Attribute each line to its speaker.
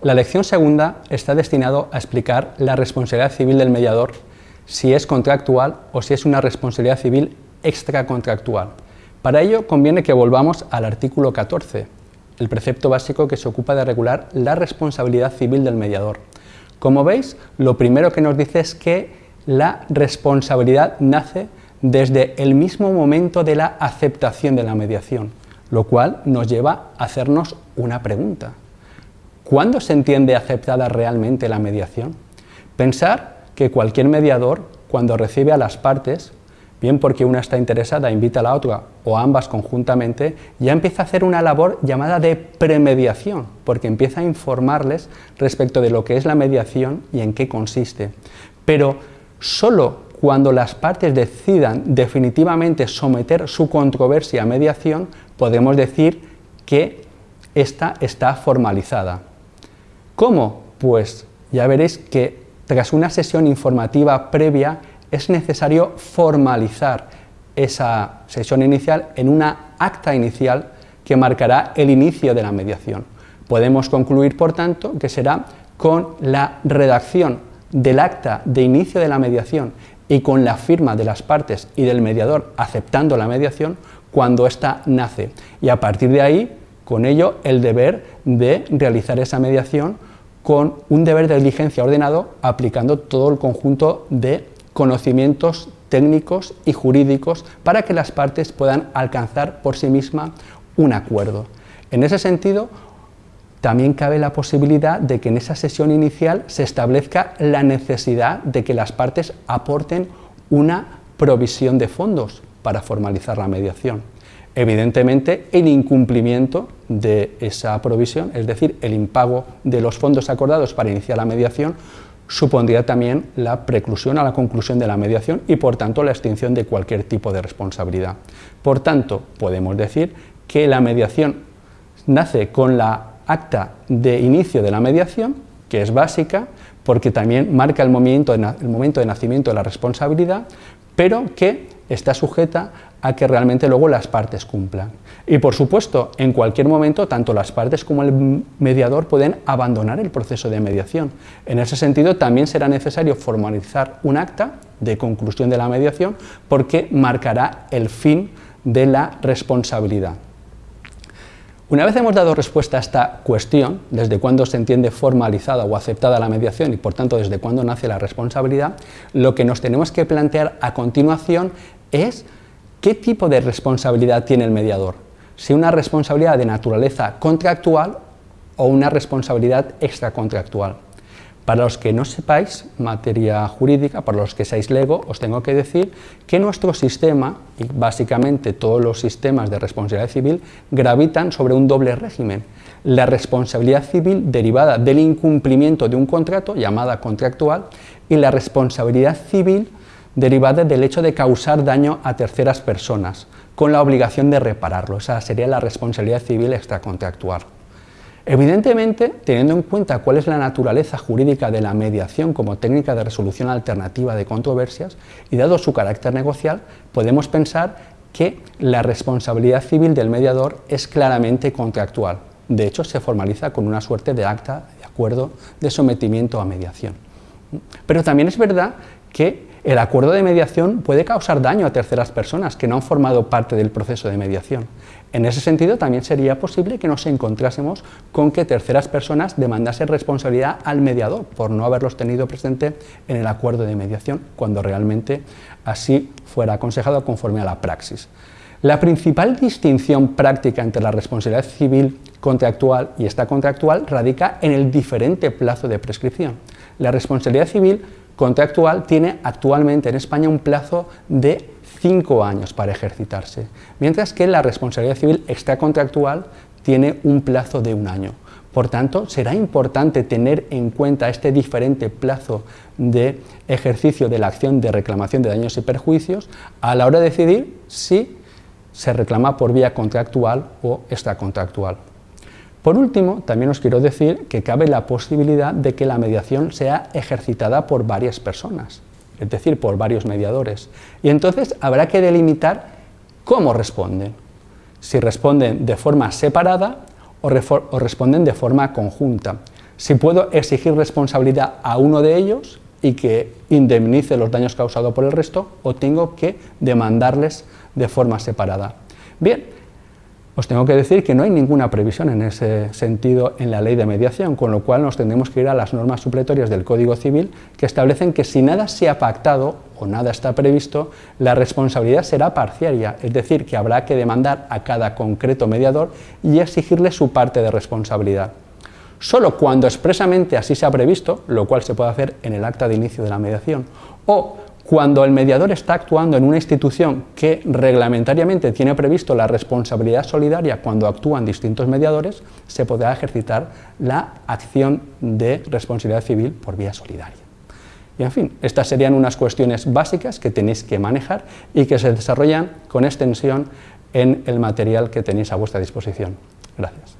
Speaker 1: La lección segunda está destinado a explicar la responsabilidad civil del mediador, si es contractual o si es una responsabilidad civil extracontractual. Para ello conviene que volvamos al artículo 14, el precepto básico que se ocupa de regular la responsabilidad civil del mediador. Como veis, lo primero que nos dice es que la responsabilidad nace desde el mismo momento de la aceptación de la mediación, lo cual nos lleva a hacernos una pregunta. ¿Cuándo se entiende aceptada realmente la mediación? Pensar que cualquier mediador, cuando recibe a las partes, bien porque una está interesada, invita a la otra, o ambas conjuntamente, ya empieza a hacer una labor llamada de premediación, porque empieza a informarles respecto de lo que es la mediación y en qué consiste. Pero solo cuando las partes decidan definitivamente someter su controversia a mediación, podemos decir que esta está formalizada. ¿Cómo? Pues ya veréis que tras una sesión informativa previa es necesario formalizar esa sesión inicial en una acta inicial que marcará el inicio de la mediación. Podemos concluir, por tanto, que será con la redacción del acta de inicio de la mediación y con la firma de las partes y del mediador aceptando la mediación cuando ésta nace. Y a partir de ahí, con ello, el deber de realizar esa mediación con un deber de diligencia ordenado aplicando todo el conjunto de conocimientos técnicos y jurídicos para que las partes puedan alcanzar por sí mismas un acuerdo. En ese sentido, también cabe la posibilidad de que en esa sesión inicial se establezca la necesidad de que las partes aporten una provisión de fondos para formalizar la mediación. Evidentemente, el incumplimiento de esa provisión, es decir, el impago de los fondos acordados para iniciar la mediación, supondría también la preclusión a la conclusión de la mediación y, por tanto, la extinción de cualquier tipo de responsabilidad. Por tanto, podemos decir que la mediación nace con la acta de inicio de la mediación, que es básica, porque también marca el momento de nacimiento de la responsabilidad, pero que está sujeta a que realmente luego las partes cumplan. Y por supuesto, en cualquier momento, tanto las partes como el mediador pueden abandonar el proceso de mediación. En ese sentido, también será necesario formalizar un acta de conclusión de la mediación porque marcará el fin de la responsabilidad. Una vez hemos dado respuesta a esta cuestión, desde cuándo se entiende formalizada o aceptada la mediación y por tanto desde cuándo nace la responsabilidad, lo que nos tenemos que plantear a continuación es qué tipo de responsabilidad tiene el mediador, si una responsabilidad de naturaleza contractual o una responsabilidad extracontractual. Para los que no sepáis materia jurídica, para los que seáis lego, os tengo que decir que nuestro sistema, y básicamente todos los sistemas de responsabilidad civil, gravitan sobre un doble régimen. La responsabilidad civil derivada del incumplimiento de un contrato, llamada contractual, y la responsabilidad civil derivada del hecho de causar daño a terceras personas, con la obligación de repararlo. Esa sería la responsabilidad civil extracontractual. Evidentemente, teniendo en cuenta cuál es la naturaleza jurídica de la mediación como técnica de resolución alternativa de controversias y dado su carácter negocial, podemos pensar que la responsabilidad civil del mediador es claramente contractual. De hecho, se formaliza con una suerte de acta de acuerdo de sometimiento a mediación. Pero también es verdad que el acuerdo de mediación puede causar daño a terceras personas que no han formado parte del proceso de mediación. En ese sentido, también sería posible que nos encontrásemos con que terceras personas demandasen responsabilidad al mediador por no haberlos tenido presente en el acuerdo de mediación, cuando realmente así fuera aconsejado conforme a la praxis. La principal distinción práctica entre la responsabilidad civil contractual y esta contractual radica en el diferente plazo de prescripción. La responsabilidad civil contractual tiene actualmente en España un plazo de cinco años para ejercitarse, mientras que la responsabilidad civil extracontractual tiene un plazo de un año. Por tanto, será importante tener en cuenta este diferente plazo de ejercicio de la acción de reclamación de daños y perjuicios a la hora de decidir si se reclama por vía contractual o extracontractual. Por último, también os quiero decir que cabe la posibilidad de que la mediación sea ejercitada por varias personas, es decir, por varios mediadores. Y entonces habrá que delimitar cómo responden, si responden de forma separada o, responden de forma conjunta. Si puedo exigir responsabilidad a uno de ellos y que indemnice los daños causados por el resto, o tengo que demandarles de forma separada. Bien, os tengo que decir que no hay ninguna previsión en ese sentido en la ley de mediación, con lo cual nos tendremos que ir a las normas supletorias del Código Civil que establecen que si nada se ha pactado o nada está previsto, la responsabilidad será parciaria, es decir, que habrá que demandar a cada concreto mediador y exigirle su parte de responsabilidad. Solo cuando expresamente así se ha previsto, lo cual se puede hacer en el acta de inicio de la mediación, o cuando el mediador está actuando en una institución que reglamentariamente tiene previsto la responsabilidad solidaria cuando actúan distintos mediadores, se podrá ejercitar la acción de responsabilidad civil por vía solidaria. Y en fin, estas serían unas cuestiones básicas que tenéis que manejar y que se desarrollan con extensión en el material que tenéis a vuestra disposición. Gracias.